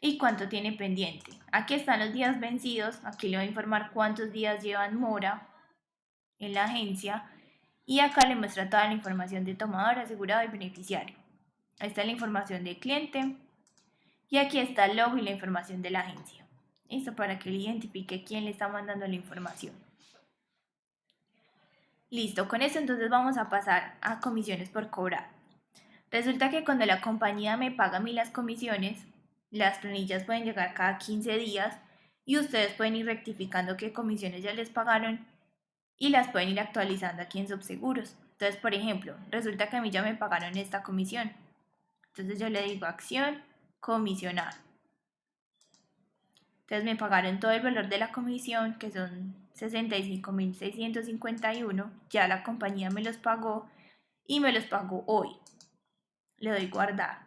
y cuánto tiene pendiente. Aquí están los días vencidos, aquí le voy a informar cuántos días llevan mora en la agencia y acá le muestra toda la información de tomador, asegurado y beneficiario. Ahí está la información del cliente y aquí está el logo y la información de la agencia. Esto para que él identifique quién le está mandando la información. Listo, con eso entonces vamos a pasar a comisiones por cobrar. Resulta que cuando la compañía me paga a mí las comisiones, las planillas pueden llegar cada 15 días y ustedes pueden ir rectificando qué comisiones ya les pagaron y las pueden ir actualizando aquí en Subseguros. Entonces, por ejemplo, resulta que a mí ya me pagaron esta comisión. Entonces yo le digo acción, comisionar. Entonces me pagaron todo el valor de la comisión, que son 65.651. Ya la compañía me los pagó y me los pagó hoy. Le doy guardar.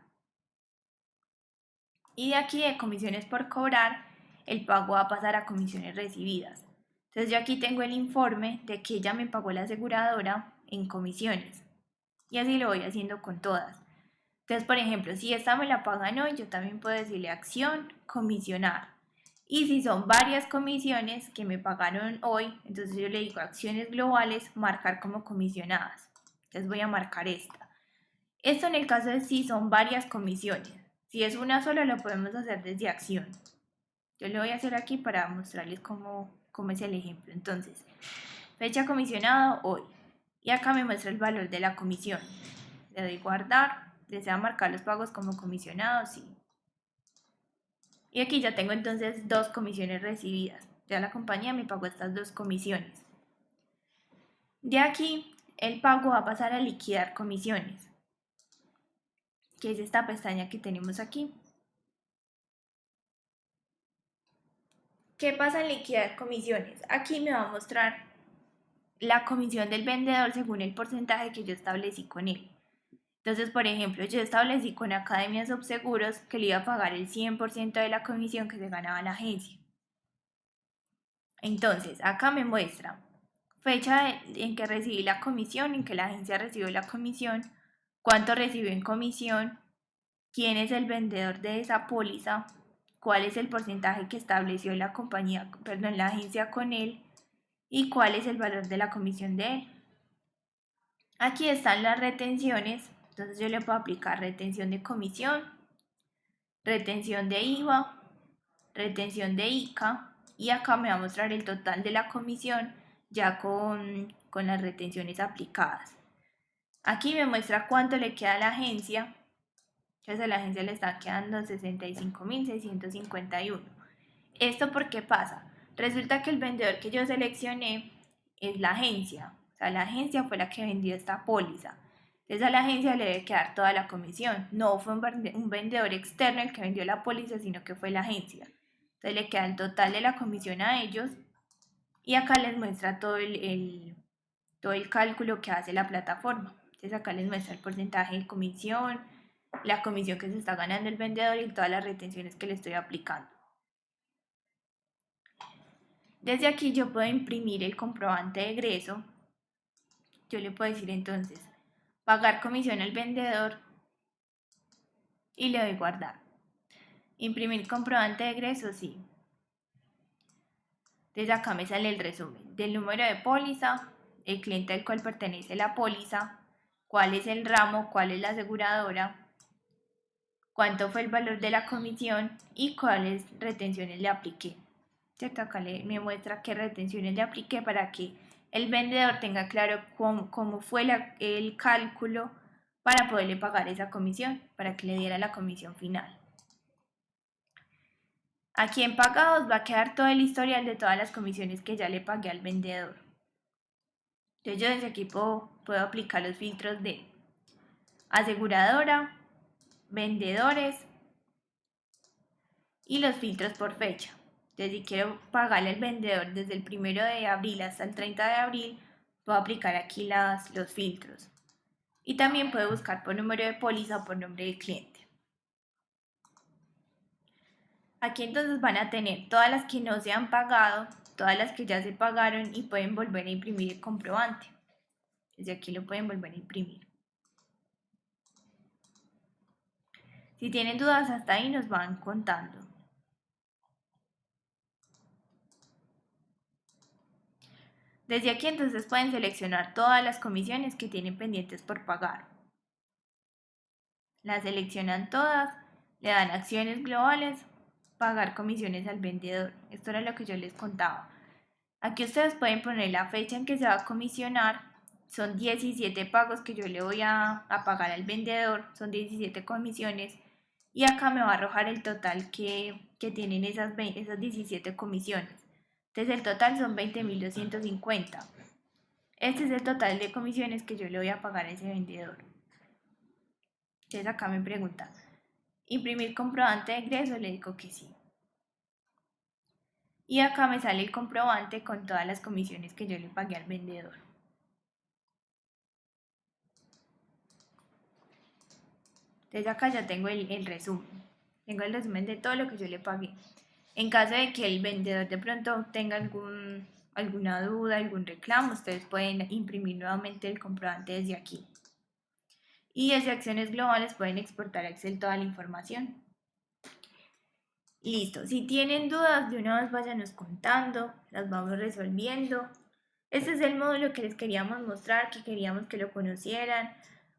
Y de aquí de comisiones por cobrar, el pago va a pasar a comisiones recibidas. Entonces yo aquí tengo el informe de que ella me pagó la aseguradora en comisiones. Y así lo voy haciendo con todas. Entonces, por ejemplo, si esta me la pagan hoy, yo también puedo decirle acción, comisionar. Y si son varias comisiones que me pagaron hoy, entonces yo le digo acciones globales, marcar como comisionadas. Entonces voy a marcar esta. Esto en el caso de si son varias comisiones. Si es una sola, lo podemos hacer desde acción. Yo lo voy a hacer aquí para mostrarles cómo, cómo es el ejemplo. Entonces, fecha comisionado hoy. Y acá me muestra el valor de la comisión. Le doy guardar. Desea marcar los pagos como comisionados, sí. Y aquí ya tengo entonces dos comisiones recibidas. Ya la compañía me pagó estas dos comisiones. De aquí, el pago va a pasar a liquidar comisiones, que es esta pestaña que tenemos aquí. ¿Qué pasa en liquidar comisiones? Aquí me va a mostrar la comisión del vendedor según el porcentaje que yo establecí con él. Entonces, por ejemplo, yo establecí con Academia Subseguros que le iba a pagar el 100% de la comisión que se ganaba la agencia. Entonces, acá me muestra fecha en que recibí la comisión, en que la agencia recibió la comisión, cuánto recibió en comisión, quién es el vendedor de esa póliza, cuál es el porcentaje que estableció la compañía, perdón, la agencia con él y cuál es el valor de la comisión de él. Aquí están las retenciones entonces yo le puedo aplicar retención de comisión, retención de IVA, retención de ICA y acá me va a mostrar el total de la comisión ya con, con las retenciones aplicadas. Aquí me muestra cuánto le queda a la agencia Entonces a la agencia le está quedando 65.651. ¿Esto por qué pasa? Resulta que el vendedor que yo seleccioné es la agencia. O sea, la agencia fue la que vendió esta póliza. Entonces a la agencia le debe quedar toda la comisión. No fue un vendedor externo el que vendió la póliza, sino que fue la agencia. Entonces le queda el total de la comisión a ellos y acá les muestra todo el, todo el cálculo que hace la plataforma. Entonces acá les muestra el porcentaje de comisión, la comisión que se está ganando el vendedor y todas las retenciones que le estoy aplicando. Desde aquí yo puedo imprimir el comprobante de egreso. Yo le puedo decir entonces, pagar comisión al vendedor y le doy guardar. Imprimir comprobante de egreso, sí. Desde acá me sale el resumen del número de póliza, el cliente al cual pertenece la póliza, cuál es el ramo, cuál es la aseguradora, cuánto fue el valor de la comisión y cuáles retenciones le apliqué. ¿Cierto? Acá me muestra qué retenciones le apliqué para que el vendedor tenga claro cómo, fue el cálculo para poderle pagar esa comisión, para que le diera la comisión final. Aquí en pagados va a quedar todo el historial de todas las comisiones que ya le pagué al vendedor. Entonces yo desde aquí puedo, puedo aplicar los filtros de aseguradora, vendedores y los filtros por fecha. Entonces, si quiero pagarle al vendedor desde el 1 de abril hasta el 30 de abril, puedo aplicar aquí los filtros. Y también puedo buscar por número de póliza o por nombre de cliente. Aquí entonces van a tener todas las que no se han pagado, todas las que ya se pagaron y pueden volver a imprimir el comprobante. Desde aquí lo pueden volver a imprimir. Si tienen dudas hasta ahí nos van contando. Desde aquí entonces pueden seleccionar todas las comisiones que tienen pendientes por pagar. Las seleccionan todas, le dan acciones globales, pagar comisiones al vendedor. Esto era lo que yo les contaba. Aquí ustedes pueden poner la fecha en que se va a comisionar. Son 17 pagos que yo le voy a, pagar al vendedor. Son 17 comisiones. Y acá me va a arrojar el total que, tienen esas, esas 17 comisiones. Entonces el total son 20.250. Este es el total de comisiones que yo le voy a pagar a ese vendedor. Entonces acá me pregunta, ¿imprimir comprobante de ingreso? Le digo que sí. Y acá me sale el comprobante con todas las comisiones que yo le pagué al vendedor. Entonces acá ya tengo el, el resumen. Tengo el resumen de todo lo que yo le pagué. En caso de que el vendedor de pronto tenga algún, alguna duda, algún reclamo, ustedes pueden imprimir nuevamente el comprobante desde aquí. Y desde acciones globales pueden exportar a Excel toda la información. Listo, si tienen dudas, de una vez váyanos contando, las vamos resolviendo. Este es el módulo que les queríamos mostrar, que queríamos que lo conocieran,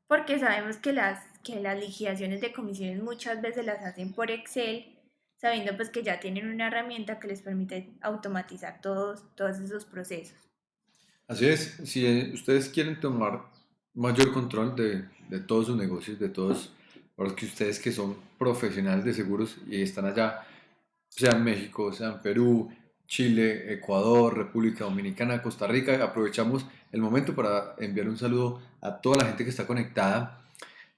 porque sabemos que las, que las liquidaciones de comisiones muchas veces las hacen por Excel sabiendo pues que ya tienen una herramienta que les permite automatizar todos, todos esos procesos. Así es, si ustedes quieren tomar mayor control de, de todos sus negocios, de todos los que ustedes que son profesionales de seguros y están allá, sea en México, sea en Perú, Chile, Ecuador, República Dominicana, Costa Rica, aprovechamos el momento para enviar un saludo a toda la gente que está conectada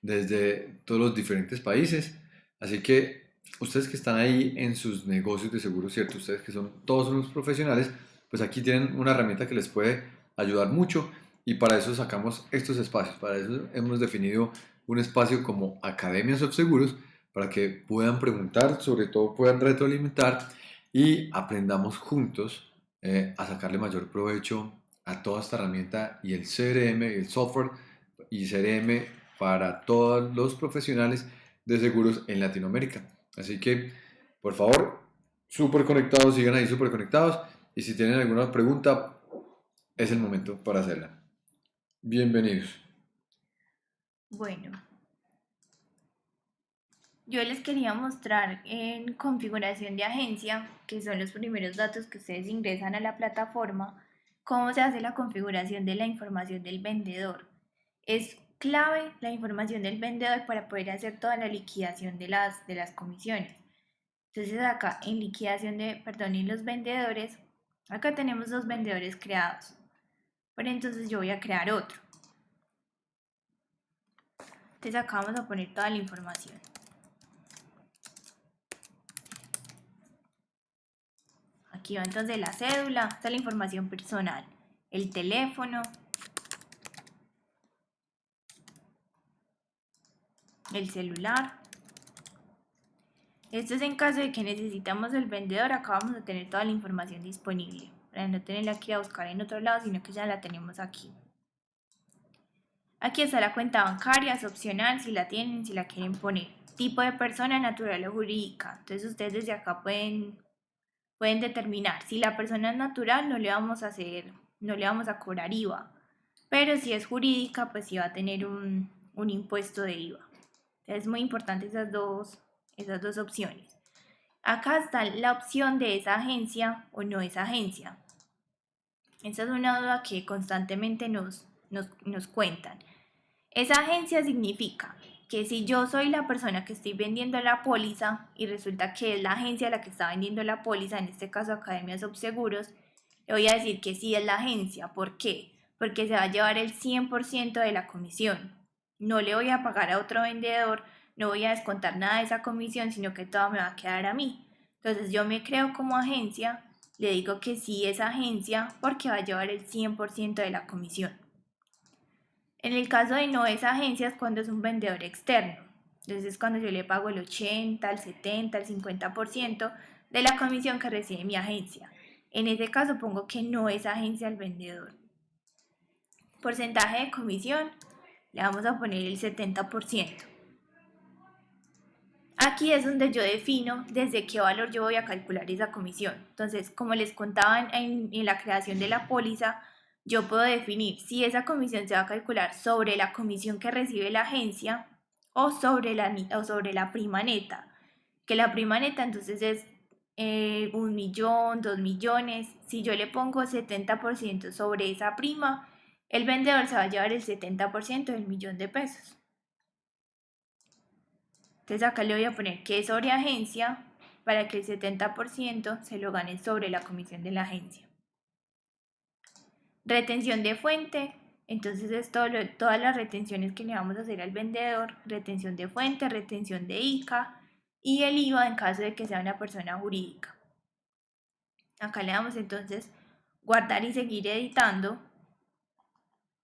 desde todos los diferentes países. Así que ustedes que están ahí en sus negocios de seguro, ¿cierto? Ustedes que son todos unos profesionales, pues aquí tienen una herramienta que les puede ayudar mucho y para eso sacamos estos espacios. Para eso hemos definido un espacio como Academias of Seguros para que puedan preguntar, sobre todo puedan retroalimentar y aprendamos juntos eh, a sacarle mayor provecho a toda esta herramienta y el CRM, el software y CRM para todos los profesionales de seguros en Latinoamérica. Así que, por favor, súper conectados, sigan ahí súper conectados. Y si tienen alguna pregunta, es el momento para hacerla. Bienvenidos. Bueno, yo les quería mostrar en configuración de agencia, que son los primeros datos que ustedes ingresan a la plataforma, cómo se hace la configuración de la información del vendedor. Es clave la información del vendedor para poder hacer toda la liquidación de las, de las comisiones. Entonces acá en liquidación de, perdón, en los vendedores, acá tenemos dos vendedores creados. Pero entonces yo voy a crear otro. Entonces acá vamos a poner toda la información. Aquí va entonces la cédula, está la información personal, el teléfono, el celular. Esto es en caso de que necesitamos el vendedor, acá vamos a tener toda la información disponible, para no tenerla aquí a buscar en otro lado, sino que ya la tenemos aquí. Aquí está la cuenta bancaria, es opcional si la tienen, si la quieren poner. Tipo de persona natural o jurídica. Entonces ustedes desde acá pueden, pueden determinar. Si la persona es natural no le vamos a hacer, no le vamos a cobrar IVA. Pero si es jurídica, pues sí va a tener un, un impuesto de IVA. Es muy importante esas dos, esas dos opciones. Acá está la opción de esa agencia o no esa agencia. Esa es una duda que constantemente nos, nos, nos cuentan. Esa agencia significa que si yo soy la persona que estoy vendiendo la póliza y resulta que es la agencia la que está vendiendo la póliza, en este caso Academia Subseguros, le voy a decir que sí es la agencia. ¿Por qué? Porque se va a llevar el 100% de la comisión no le voy a pagar a otro vendedor, no voy a descontar nada de esa comisión, sino que todo me va a quedar a mí. Entonces yo me creo como agencia, le digo que sí es agencia porque va a llevar el 100% de la comisión. En el caso de no es agencia es cuando es un vendedor externo. Entonces es cuando yo le pago el 80, el 70, el 50% de la comisión que recibe mi agencia. En ese caso pongo que no es agencia el vendedor. Porcentaje de comisión le vamos a poner el 70%. Aquí es donde yo defino desde qué valor yo voy a calcular esa comisión. Entonces, como les contaba en, la creación de la póliza, yo puedo definir si esa comisión se va a calcular sobre la comisión que recibe la agencia o sobre la, o sobre la prima neta. Que la prima neta entonces es eh, un millón, dos millones. Si yo le pongo 70% sobre esa prima, el vendedor se va a llevar el 70% del millón de pesos. Entonces acá le voy a poner que es sobre agencia para que el 70% se lo gane sobre la comisión de la agencia. Retención de fuente. Entonces es todas las retenciones que le vamos a hacer al vendedor. Retención de fuente, retención de ICA y el IVA en caso de que sea una persona jurídica. Acá le damos entonces guardar y seguir editando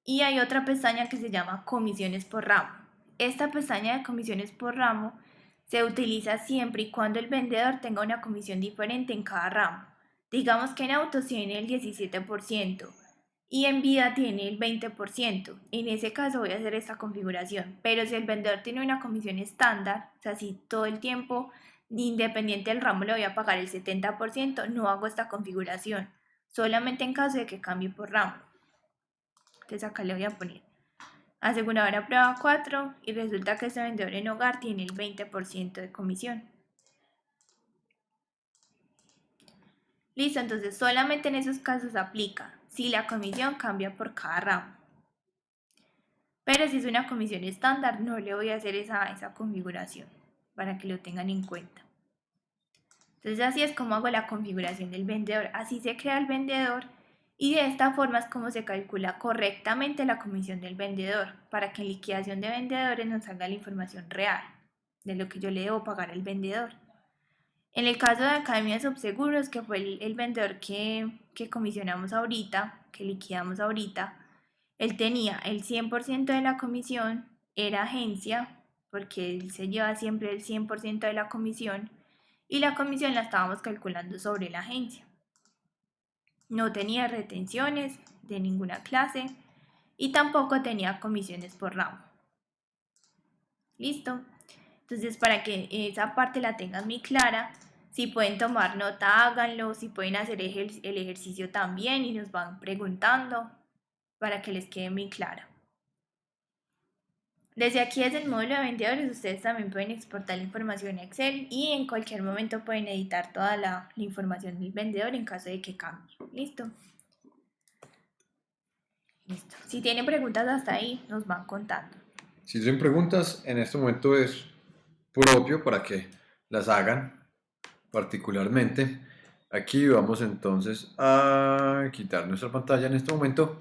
y hay otra pestaña que se llama comisiones por ramo. Esta pestaña de comisiones por ramo se utiliza siempre y cuando el vendedor tenga una comisión diferente en cada ramo. Digamos que en autos tiene el 17% y en vida tiene el 20%. En ese caso voy a hacer esta configuración. Pero si el vendedor tiene una comisión estándar, o sea, si todo el tiempo, independiente del ramo, le voy a pagar el 70%, no hago esta configuración. Solamente en caso de que cambie por ramo. Entonces acá le voy a poner aseguradora prueba 4 y resulta que este vendedor en hogar tiene el 20% de comisión. Listo, entonces solamente en esos casos aplica si la comisión cambia por cada ramo. Pero si es una comisión estándar, no le voy a hacer esa, esa configuración para que lo tengan en cuenta. Entonces así es como hago la configuración del vendedor. Así se crea el vendedor y de esta forma es como se calcula correctamente la comisión del vendedor para que en liquidación de vendedores nos salga la información real de lo que yo le debo pagar al vendedor. En el caso de Academia Subseguros, que fue el, vendedor que, que comisionamos ahorita, que liquidamos ahorita, él tenía el 100% de la comisión, era agencia, porque él se lleva siempre el 100% de la comisión, y la comisión la estábamos calculando sobre la agencia. No tenía retenciones de ninguna clase y tampoco tenía comisiones por ramo. Listo. Entonces, para que esa parte la tengan muy clara, si pueden tomar nota, háganlo. Si pueden hacer el ejercicio también y nos van preguntando para que les quede muy clara. Desde aquí, desde el módulo de vendedores, ustedes también pueden exportar la información a Excel y en cualquier momento pueden editar toda la, la información del vendedor en caso de que cambie. ¿Listo? Listo. Si tienen preguntas hasta ahí, nos van contando. Si tienen preguntas, en este momento es propio para que las hagan particularmente. Aquí vamos entonces a quitar nuestra pantalla en este momento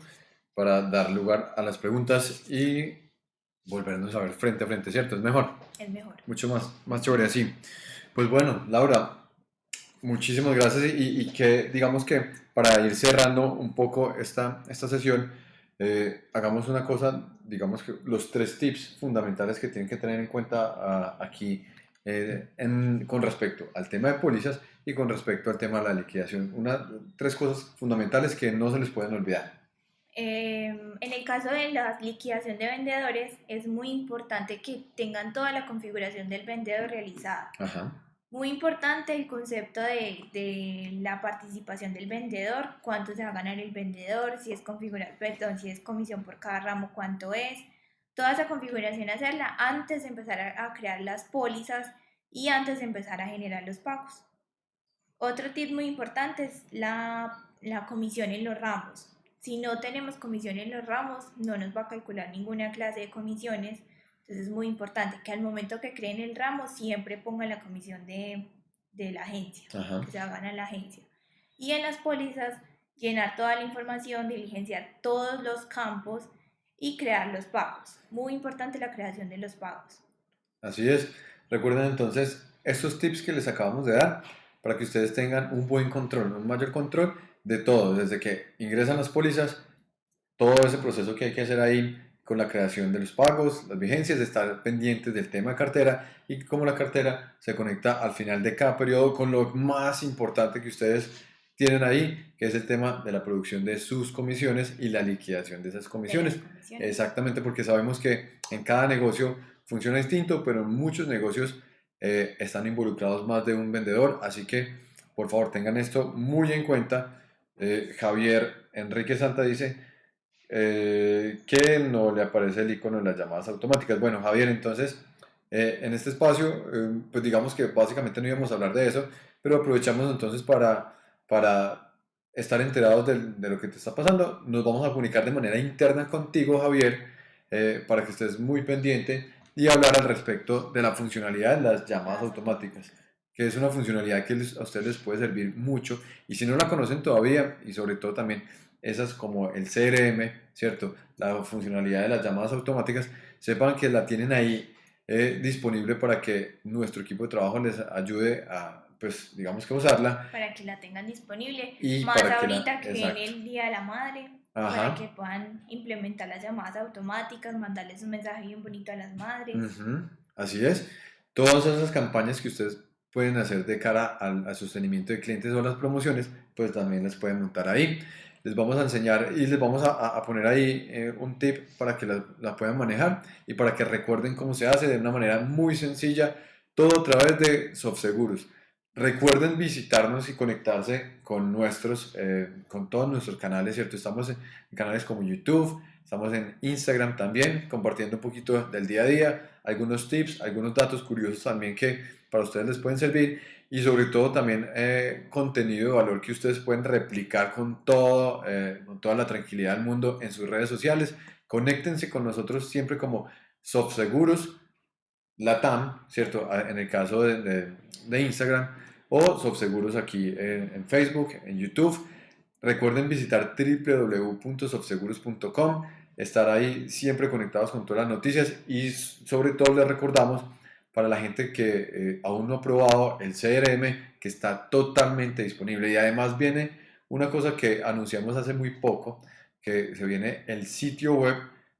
para dar lugar a las preguntas y volvernos a ver frente a frente, ¿cierto? Es mejor. Es mejor. Mucho más, más chévere así. Pues bueno, Laura, muchísimas gracias y, que digamos que para ir cerrando un poco esta, esta sesión, eh, hagamos una cosa, digamos que los tres tips fundamentales que tienen que tener en cuenta ah, aquí eh, con respecto al tema de pólizas y con respecto al tema de la liquidación. Una, tres cosas fundamentales que no se les pueden olvidar. Em, en el caso de la liquidación de vendedores, es muy importante que tengan toda la configuración del vendedor realizada. Muy importante el concepto de, de, la participación del vendedor, cuánto se va a ganar el vendedor, si es configurar, perdón, si es comisión por cada ramo, cuánto es. Toda esa configuración hacerla antes de empezar a, a crear las pólizas y antes de empezar a generar los pagos. Otro tip muy importante es la, la comisión en los ramos si no tenemos comisión en los ramos, no nos va a calcular ninguna clase de comisiones. Entonces es muy importante que al momento que creen el ramo siempre pongan la comisión de, de la agencia, que se hagan a la agencia. Y en las pólizas, llenar toda la información, diligenciar todos los campos y crear los pagos. Muy importante la creación de los pagos. Así es. Recuerden entonces estos tips que les acabamos de dar para que ustedes tengan un buen control, un mayor control de todo, desde que ingresan las pólizas, todo ese proceso que hay que hacer ahí con la creación de los pagos, las vigencias, estar pendientes del tema de cartera y cómo la cartera se conecta al final de cada periodo con lo más importante que ustedes tienen ahí, que es el tema de la producción de sus comisiones y la liquidación de esas comisiones. Exactamente, porque sabemos que en cada negocio funciona distinto, pero en muchos negocios eh, están involucrados más de un vendedor, así que por favor tengan esto muy en cuenta eh, Javier Enrique Santa dice eh, que no le aparece el icono de las llamadas automáticas. Bueno, Javier, entonces, eh, en este espacio, pues digamos que básicamente no íbamos a hablar de eso, pero aprovechamos entonces para, para estar enterados de, de lo que te está pasando. Nos vamos a comunicar de manera interna contigo, Javier, para que estés muy pendiente y hablar al respecto de la funcionalidad de las llamadas automáticas que es una funcionalidad que a ustedes les puede servir mucho y si no la conocen todavía y sobre todo también esas como el CRM, ¿cierto? La funcionalidad de las llamadas automáticas, sepan que la tienen ahí eh, disponible para que nuestro equipo de trabajo les ayude a, pues, digamos que usarla. Para que la tengan disponible. Y Más ahorita que, viene el Día de la Madre, para que puedan implementar las llamadas automáticas, mandarles un mensaje bien bonito a las madres. Así es. Todas esas campañas que ustedes pueden hacer de cara al, sostenimiento de clientes o las promociones, pues también las pueden montar ahí. Les vamos a enseñar y les vamos a, poner ahí eh, un tip para que la, puedan manejar y para que recuerden cómo se hace de una manera muy sencilla, todo a través de SoftSeguros. Recuerden visitarnos y conectarse con nuestros, eh, con todos nuestros canales, ¿cierto? Estamos en canales como YouTube, estamos en Instagram también, compartiendo un poquito del día a día, algunos tips, algunos datos curiosos también que para ustedes les pueden servir y sobre todo también eh, contenido de valor que ustedes pueden replicar con, todo, eh, con toda la tranquilidad del mundo en sus redes sociales. Conéctense con nosotros siempre como SoftSeguros, Latam, ¿cierto? En el caso de, de, Instagram o SoftSeguros aquí en, en, Facebook, en YouTube. Recuerden visitar www.softseguros.com, estar ahí siempre conectados con todas las noticias y sobre todo les recordamos para la gente que eh, aún no ha probado el CRM, que está totalmente disponible. Y además viene una cosa que anunciamos hace muy poco, que se viene el sitio web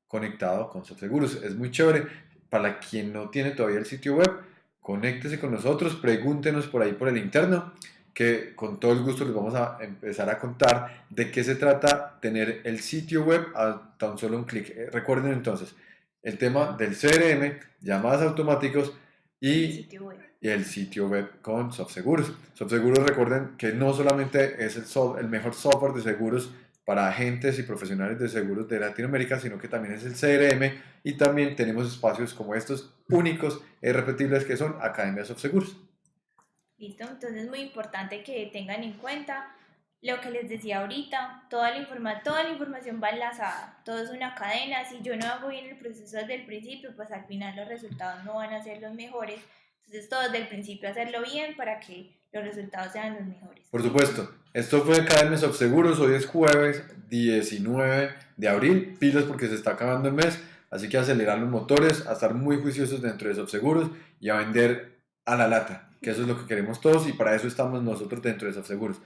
conectado con SoftSeguros. Es muy chévere. Para quien no tiene todavía el sitio web, conéctese con nosotros, pregúntenos por ahí por el interno, que con todo el gusto les vamos a empezar a contar de qué se trata tener el sitio web a tan solo un clic. Eh, recuerden entonces, el tema del CRM, llamadas automáticos, y, el sitio web con SoftSeguros. SoftSeguros recuerden que no solamente es el, el mejor software de seguros para agentes y profesionales de seguros de Latinoamérica, sino que también es el CRM y también tenemos espacios como estos únicos e irrepetibles que son Academia Seguros. Listo, entonces es muy importante que tengan en cuenta lo que les decía ahorita, toda la, informa toda la información va enlazada, todo es una cadena, si yo no hago bien el proceso desde el principio, pues al final los resultados no van a ser los mejores, entonces todo desde el principio hacerlo bien para que los resultados sean los mejores. Por supuesto, esto fue Academias of Seguros, hoy es jueves 19 de abril, pilas porque se está acabando el mes, así que acelerar los motores, a estar muy juiciosos dentro de Seguros y a vender a la lata, que eso es lo que queremos todos y para eso estamos nosotros dentro de Seguros.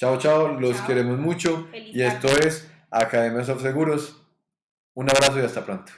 Chao, chao, los queremos mucho. y esto es Academia of Seguros. Un abrazo y hasta pronto.